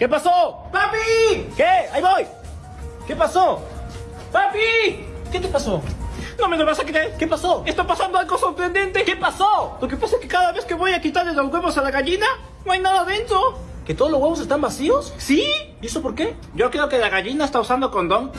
¿Qué pasó? ¡Papi! ¿Qué? Ahí voy. ¿Qué pasó? ¡Papi! ¿Qué te pasó? No me lo vas a creer. ¿Qué pasó? Está pasando algo sorprendente. ¿Qué pasó? Lo que pasa es que cada vez que voy a quitarle los huevos a la gallina, no hay nada dentro. ¿Que todos los huevos están vacíos? ¿Sí? ¿Y eso por qué? Yo creo que la gallina está usando condón.